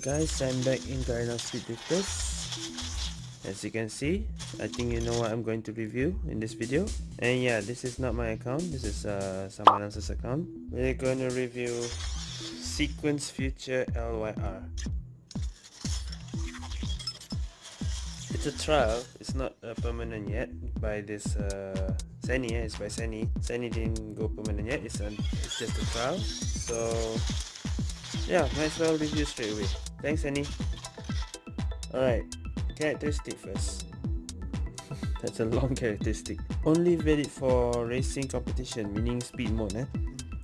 Alright guys, I'm back in Garena Speed Drifters. As you can see, I think you know what I'm going to review in this video. And yeah, this is not my account, this is uh, someone else's account. We're going to review Sequence Future LYR. It's a trial, it's not uh, permanent yet by this uh, Seni, eh? it's by Seni. Seni didn't go permanent yet, it's, it's just a trial. So yeah, might as well review straight away. Thanks, Annie. Alright, characteristic first. That's a long characteristic. Only valid for racing competition, meaning speed mode. Eh?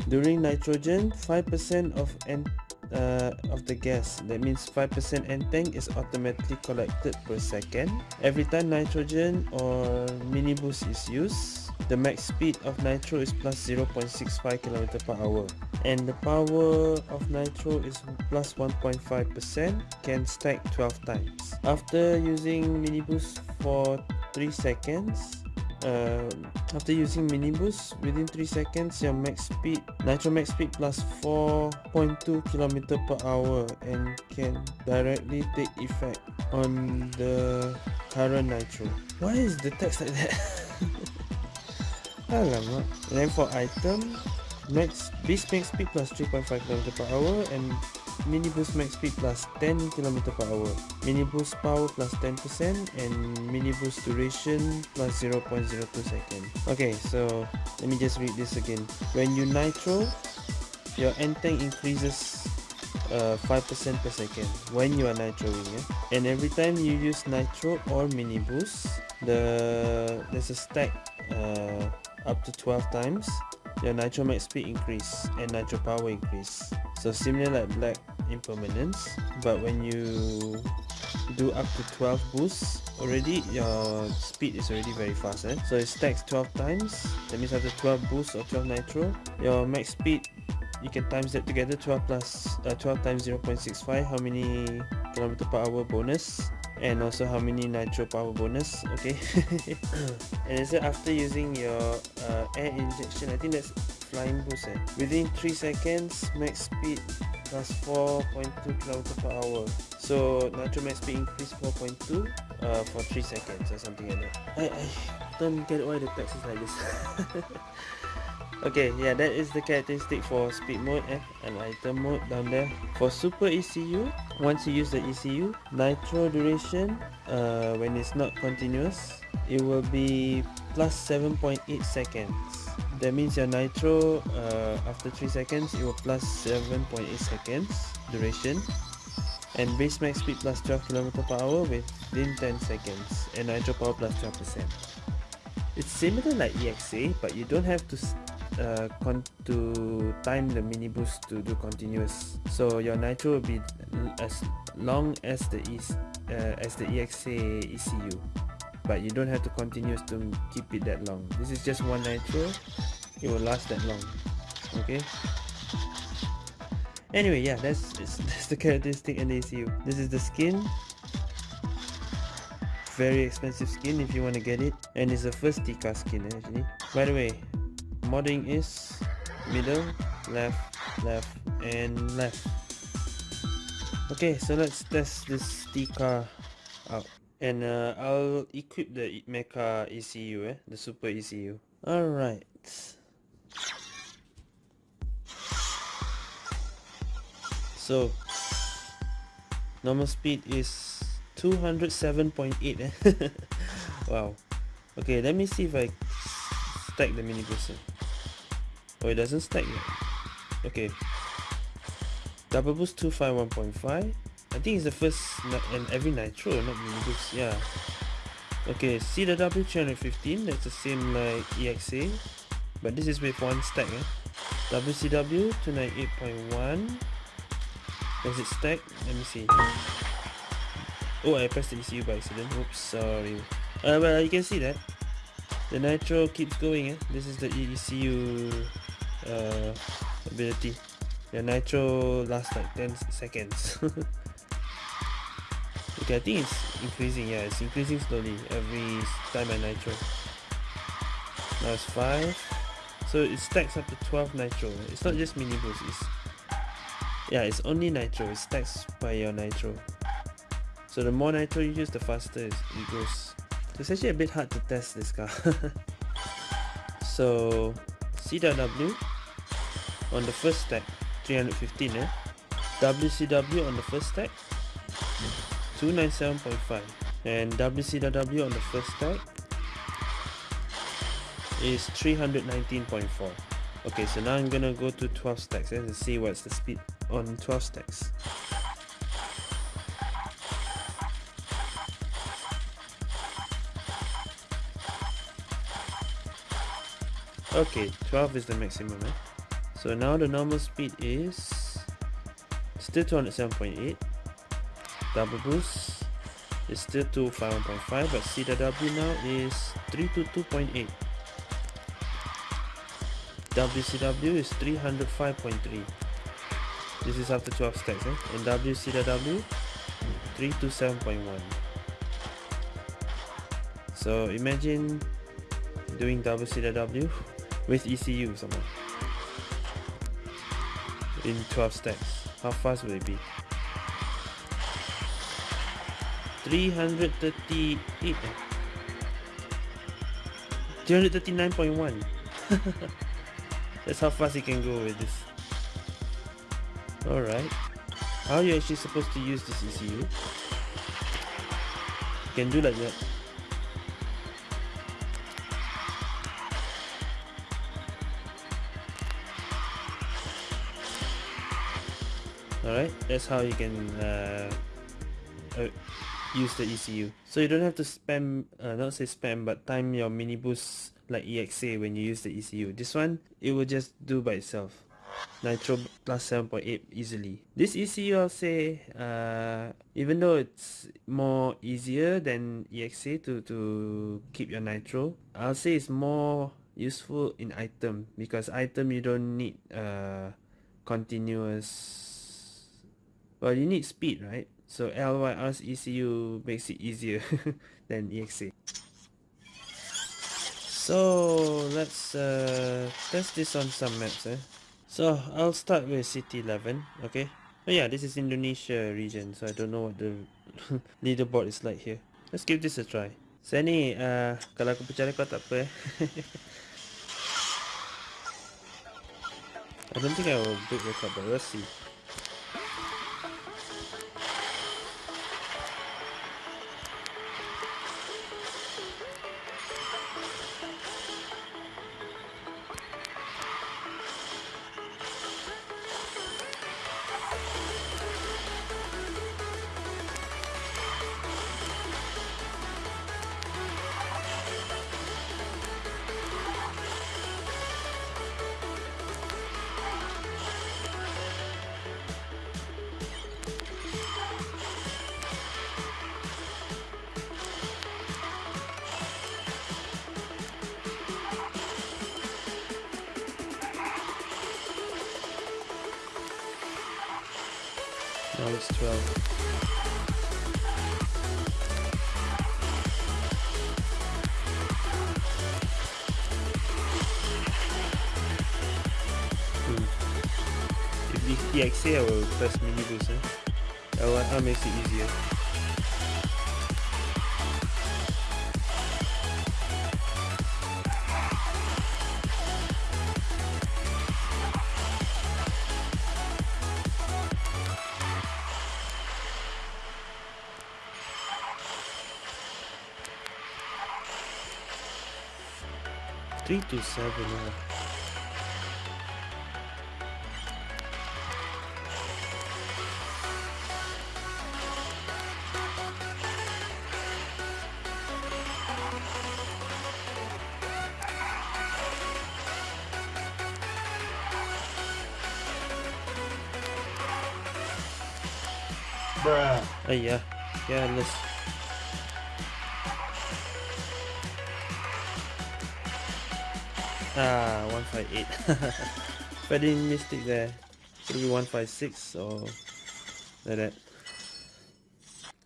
During nitrogen, 5% of N uh, of the gas, that means 5% N-tank is automatically collected per second. Every time nitrogen or mini boost is used, the max speed of nitro is plus 0.65 km per hour. And the power of nitro is plus 1.5% can stack 12 times. After using mini boost for 3 seconds uh, after using mini boost within 3 seconds your max speed nitro max speed plus 4.2 km per hour and can directly take effect on the current nitro. Why is the text like that Alamak. And then for item, max base max speed plus 3.5 km per hour and mini boost max speed plus 10 km per hour. Mini boost power plus 10% and mini boost duration plus 0.02 second. Okay, so let me just read this again. When you nitro, your N-tank increases uh, 5% per second when you are nitroing yeah? and every time you use nitro or mini boost the there's a stack uh, up to 12 times your nitro max speed increase and nitro power increase so similar like black impermanence but when you do up to 12 boosts already your speed is already very fast eh? so it stacks 12 times that means after 12 boosts or 12 nitro your max speed you can times that together 12 plus uh, 12 times 0.65 how many kilometer per hour bonus and also how many nitro power bonus okay? And it after using your uh, air injection I think that's flying boost eh? within 3 seconds max speed plus 4.2 km per hour. So nitro max speed increase 4.2 uh, for 3 seconds or something like that. I, I don't get why the text is like this okay yeah that is the characteristic for speed mode eh, and item mode down there. For super ECU once you use the ECU nitro duration uh, when it's not continuous it will be plus 7.8 seconds. That means your nitro uh, after 3 seconds it will plus 7.8 seconds duration and base max speed plus 12 km per hour within 10 seconds and nitro power plus 12% it's similar like EXA but you don't have to uh, to time the mini boost to do continuous. So your nitro will be as long as the e uh, as the EXA ECU but you don't have to continuous to keep it that long. This is just one nitro. It will last that long. Okay? Anyway yeah that's that's the characteristic and the ECU this is the skin. Very expensive skin if you want to get it. And it's the first Tika skin actually. By the way modding is middle left left and left. Okay so let's test this Tika out. And uh, I'll equip the mecha ECU eh? The super ECU alright. So normal speed is 207.8 eh? Wow. Okay let me see if I stack the mini booster Oh, it doesn't stack yet. Okay. Double boost 251.5. I think it's the first and every nitro, not mini boost. Yeah. Okay, CW 315. That's the same like EXA. But this is with one stack. Eh? WCW 298.1. Does it stack? Let me see. Oh, I pressed the ECU by accident. Oops, sorry. Uh, well, you can see that. The nitro keeps going. Eh? This is the ECU uh, ability. Your nitro lasts like 10 seconds. okay, I think it's increasing. Yeah, it's increasing slowly every time I nitro. Now it's 5. So it stacks up to 12 nitro. It's not just mini boost. It's Yeah, it's only nitro. It stacks by your nitro. So the more nitro you use, the faster it goes. It's actually a bit hard to test this car. so CW on the first stack, 315 eh? WCW on the first stack, 297.5 and WCW on the first stack is 319.4 okay so now I'm gonna go to 12 stacks eh, and see what's the speed on 12 stacks okay 12 is the maximum eh? So now the normal speed is still 207.8 double boost is still 251.5 but CW now is 322.8 WCW is 305.3 this is after 12 stacks eh? and WCW 327.1 so imagine doing WCW with ECU somehow in 12 stacks. How fast will it be? 338 339.1 that's how fast you can go with this. Alright. How are you actually supposed to use this ECU you can do like that alright that's how you can uh, uh, use the ECU. So you don't have to spam, uh, not say spam, but time your mini boost like EXA when you use the ECU. This one, it will just do by itself. Nitro plus 7.8 easily. This ECU I'll say, uh, even though it's more easier than EXA to, to keep your Nitro, I'll say it's more useful in item because item you don't need uh, continuous, well you need speed right? So LYR's ECU makes it easier than EXA. So let's uh, test this on some maps. Eh? So I'll start with City 11. Okay. Oh yeah, this is Indonesia region, so I don't know what the leaderboard is like here. Let's give this a try. Saya ni, uh, kalau aku percaya kau tak apa eh. I don't think I will break record, but let's see. It's 12. Hmm. If the EXA I will press mini boost eh? That makes it easier. Seven. Uh. Bruh. Uh, yeah. Yeah, let's Ah, 158. Very mystic there. Maybe 156 or like that.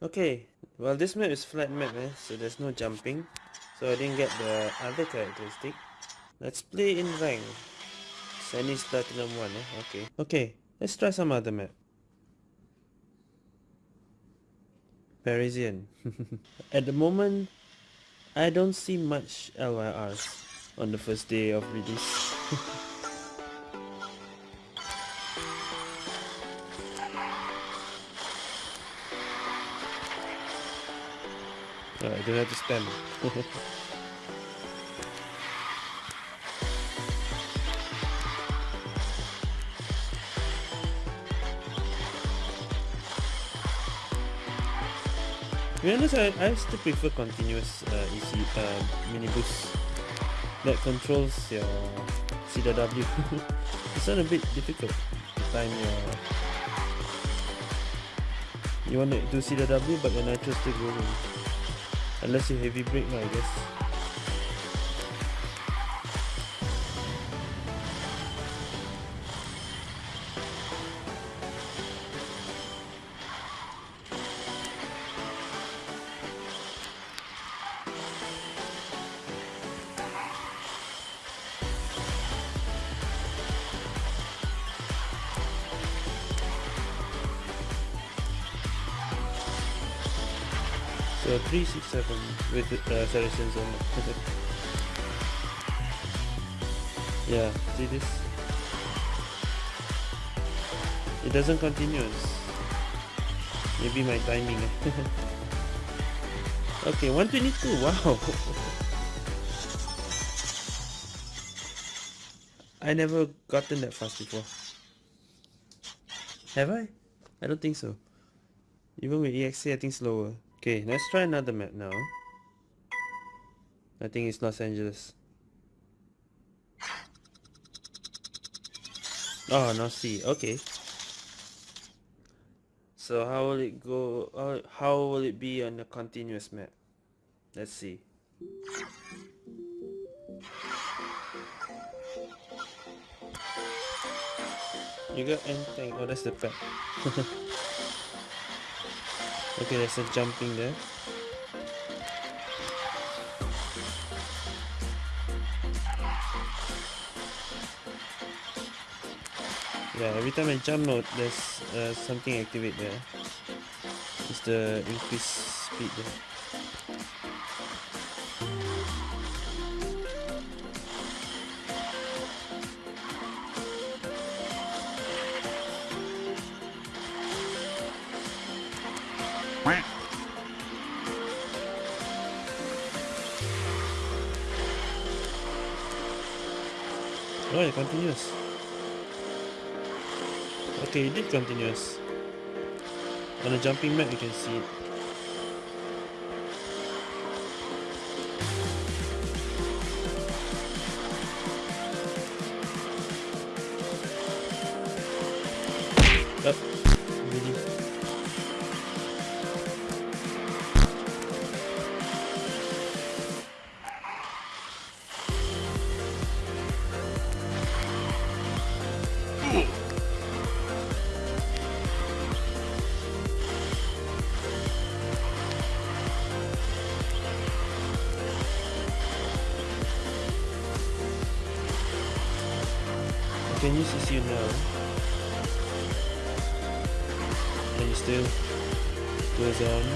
Okay, well this map is flat map eh, so there's no jumping. So I didn't get the other characteristic. Let's play in rank. Sunny's Platinum 1 eh, okay. Okay, Let's try some other map. Parisian. At the moment, I don't see much LYRs on the first day of release. I don't have to spam. To be honest, I, I still prefer continuous uh, EC uh, mini boost that controls your CW. it's not a bit difficult to time your. You want to do CW, but your nitro still going. Unless you heavy brake, I guess. So 367 with uh, on it. yeah, see this? It doesn't continue. Maybe my timing. okay, 122, wow! I never gotten that fast before. Have I? I don't think so. Even with EXC, I think slower. Okay, let's try another map now. I think it's Los Angeles. Oh, North Sea. Okay. So how will it go? Uh, how will it be on the continuous map? Let's see. You got anything? Oh, that's the pet. Okay, there's a jumping there. Yeah, every time I jump note, there's uh, something activate there. It's the increased speed there. It continues. Okay, it did continuous. On the jumping map, you can see it. Can you see you now? You still goes on? Um?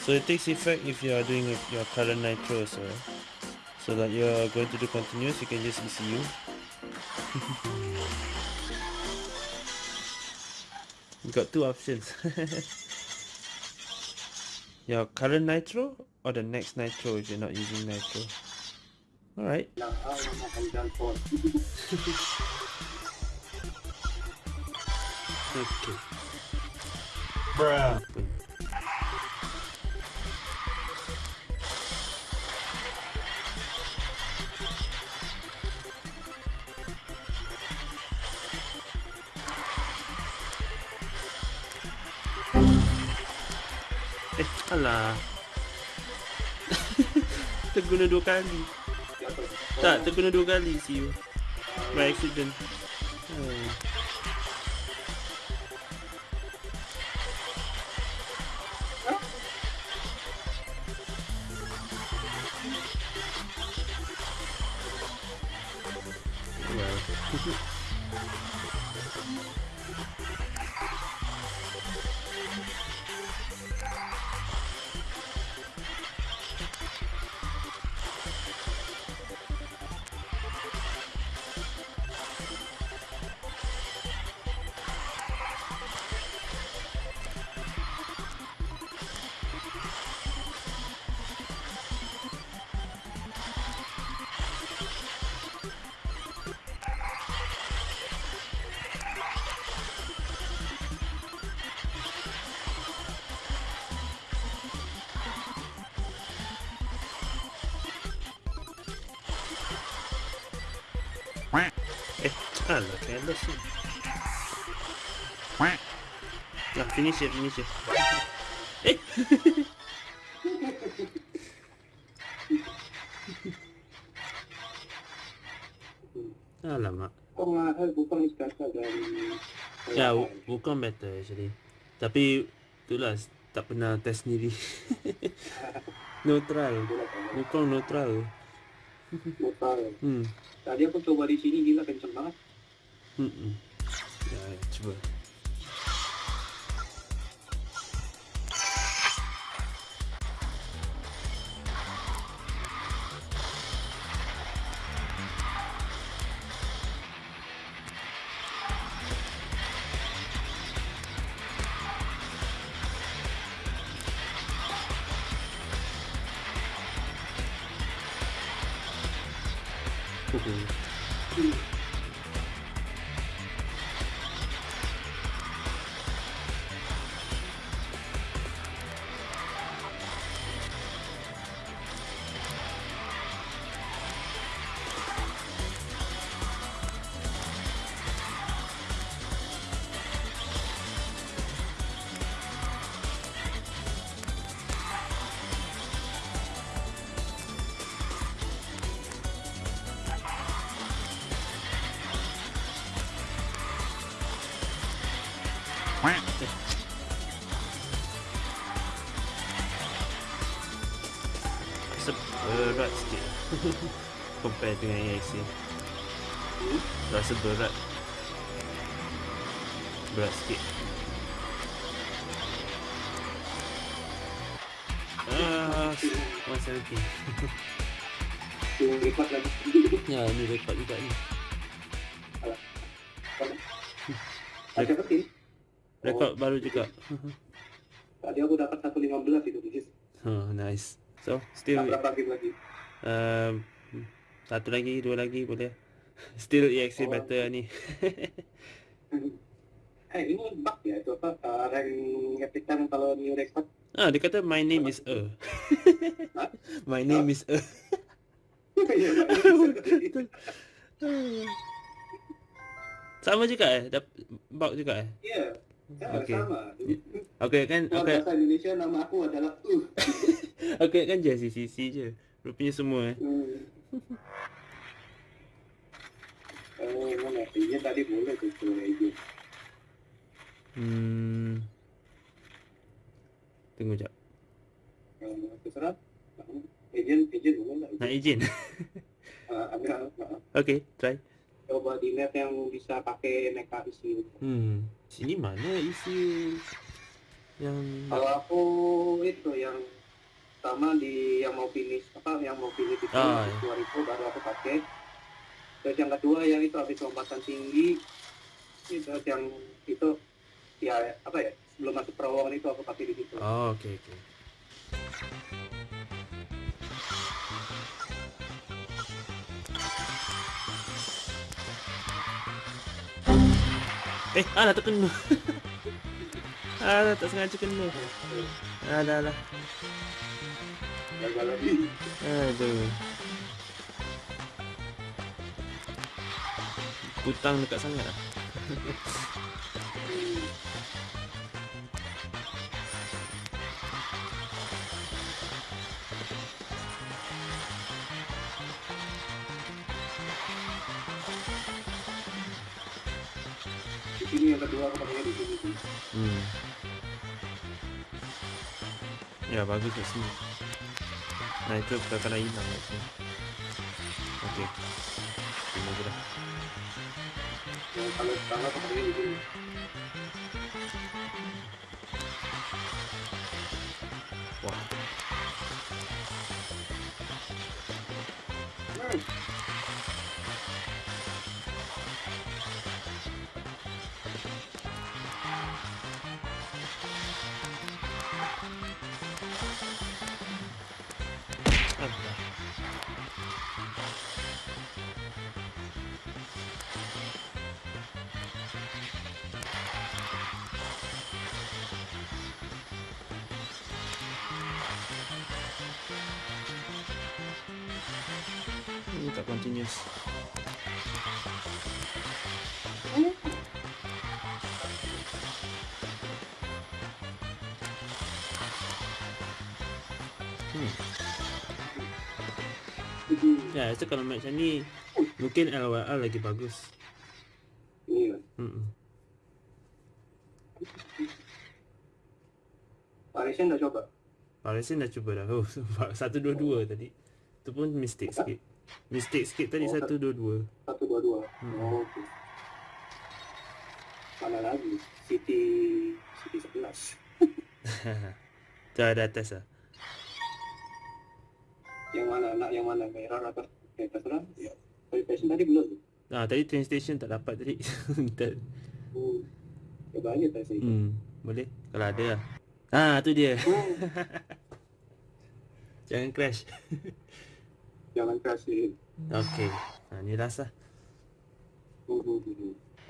So it takes effect if you are doing your current nitro so so that you are going to do continuous you can just ECU got two options. Your current nitro or the next nitro if you're not using nitro? Alright. Okay. Bruh alah. terguna dua kali. Tak, terguna dua kali see you. By accident. Ah, lo che adesso... No, finisce, finisce. Eh! Alla ma... Ya, bukan better actually. Tapi, itulah, tak pernah test sendiri. neutral. Bukan neutral. Neutral. Hmm. Tadi aku coba di sini, gila kenceng banget. Mm-mm. Ja, ja, tjubba. Compare dengan AIC Rasa berat Berat sikit Ah, 170 Yang lipat lagi. Ya, ni rekod juga ni berarti. Rekod baru juga Tadi aku dapat 115 itu di sini. Oh, nice So, still Berapa lagi lagi? Um, Satu lagi, dua lagi boleh Still EXA Oh. better ni Eh ini bug ya itu apa? Uh, rank time kalau new record. Ah, dia kata my name is E My name is E Iya, Betul. Sama juga eh? Dap bug juga eh? Ya, Okey. sama. Okay kan, okay, bahasa Indonesia nama aku adalah Uh. okay kan je CCC je Rupanya semua eh Hmm. Oh, mana? Iya tadi boleh kalau agent. Hmm Tunggu jap Uh, terserah. Agent, agent boleh lah. Nak izin? Uh, ada, uh, okay, try coba di net yang bisa pakai mecha isi. Hmm Sini mana isi Yang Kalau aku itu yang sama di yang mau finish apa yang mau finish itu Ah, dua itu baru aku pakai. Terus yang kedua yang itu habis lompatan tinggi itu yang itu ya apa ya sebelum masuk terowongan itu aku pakai di situ. Oh, okay, okay Eh, alah terkena Alah, tak sengaja kena alah Gagal lagi. Aduh. Putang dekat sangat lah Di sini yang kedua aku pakai di sini. sih. Hmm Ya, bagus kat sini Nah, itu perkara hilang kat sini Okay Ini je dah kalau kalau seperti ini gini. Wah, Hmm. Ini tak continuous. Hmm. Hmm. Ya, itu kalau macam ni mungkin LWR lagi bagus. Ini kan. Hmm. Parisian dah coba. Parisian dah cuba dah. Oh, satu dua dua tadi. Tu pun mistake sikit. Mistake sikit tadi Oh, satu dua dua. Satu dua dua. Hmm. Oh, okey. Mana lagi? City City 11. Tu ada atas lah. Yang mana nak yang mana merah atau eh, terserah. Ya. Passion tadi belum. Ah, tadi train station tak dapat tadi. Tak- Hmm. Coba aja tak sih. hmm, boleh kalau ada lah. Ah, tu dia. Hmm. Jangan crash. Jangan kasih. Okey. Ha, ni last lah.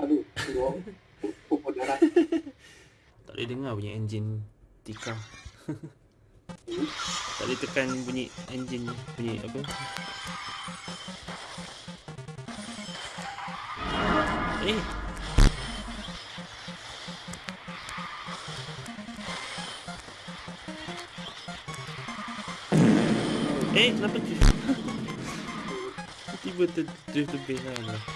Aduh, dua pupuk darah. Tak boleh dengar bunyi enjin Tika. Hmm. tak boleh tekan bunyi enjin bunyi apa? Eh. Eh, kenapa tu? Tu drift to base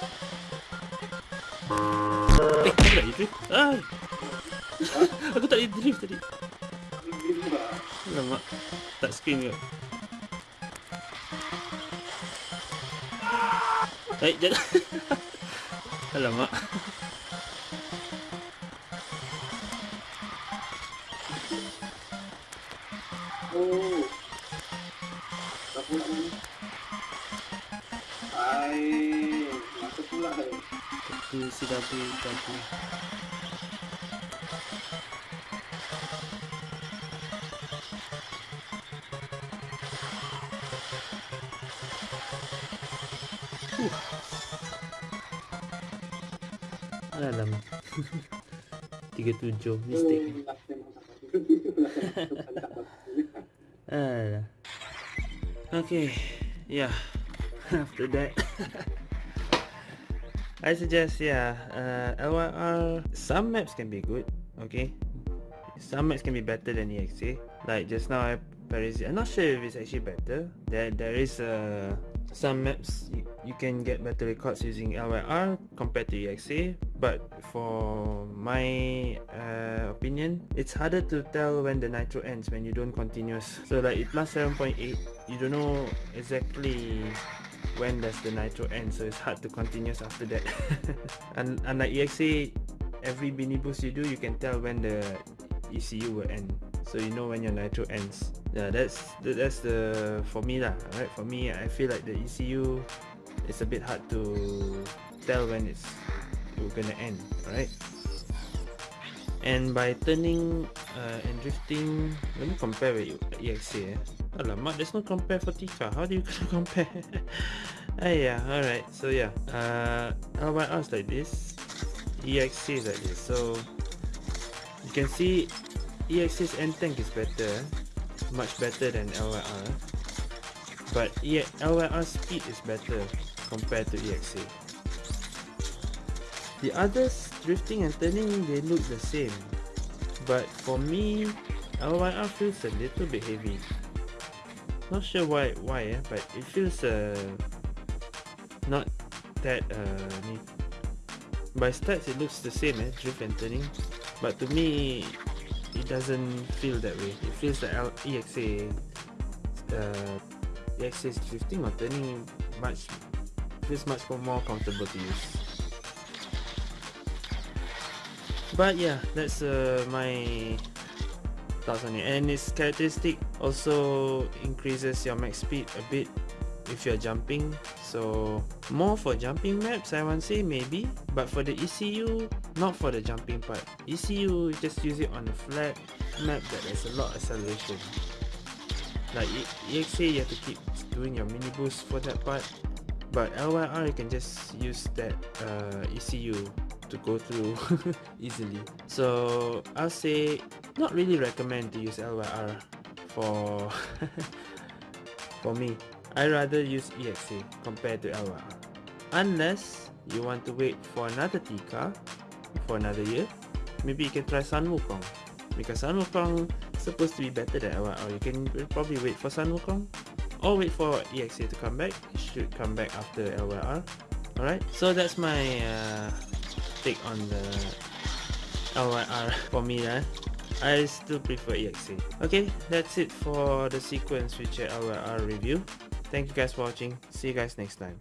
Eh, aku tak drift. Ah. aku tak drift tadi. Alamak. Tak screen ke? Eh, jangan. Alamak. Satu CW tadi. Uh. Alam. 37 mistake. Oh, last memang tak bagus. Alah. Okay. Yeah. After that. I suggest yeah, uh, LYR some maps can be good, okay. Some maps can be better than EXA. Like just now I Paris I'm not sure if it's actually better. There there is uh, some maps you, you can get better records using LYR compared to EXA, but for my uh, opinion, it's harder to tell when the nitro ends when you don't continuous. So like it plus 7.8, you don't know exactly when does the nitro end? So it's hard to continuous after that. Un- unlike EXA every mini boost you do you can tell when the ECU will end. So you know when your nitro ends. Yeah that's that- that's the for me lah right? For me I feel like the ECU is a bit hard to tell when it's gonna end right? And by turning uh, and drifting let me compare with EXA eh. Alamak, there's no compare for Tika. How do you compare? ah yeah, alright. So yeah, uh, LYR is like this. EXC is like this. So you can see EXC's N-tank is better, much better than LYR. but yeah, LYR speed is better compared to EXA. The others, drifting and turning, they look the same. But for me, LYR feels a little bit heavy. Not sure why, why eh, but it feels uh, not that uh, by stats it looks the same eh, drift and turning. But to me, it doesn't feel that way. It feels like EXA, uh, EXA is drifting or turning much, feels much more comfortable to use. but yeah that's uh, my thoughts on it and its characteristic also increases your max speed a bit if you're jumping. So more for jumping maps I want say maybe but for the ECU not for the jumping part. ECU just use it on a flat map that has a lot of acceleration. Like EXA you have to keep doing your mini boost for that part. But LYR you can just use that uh, ECU to go through easily. So I'll say not really recommend to use LYR for for me. I rather use EXA compared to LYR unless you want to wait for another TICA for another year maybe you can try Sun Wukong. Because Sun Wukong supposed to be better than LYR you can probably wait for Sun Wukong or wait for EXA to come back. It should come back after LYR alright? So that's my uh, take on the LYR for me eh? I still prefer EXA. Okay, that's it for the sequence feature LYR review. Thank you guys for watching. See you guys next time.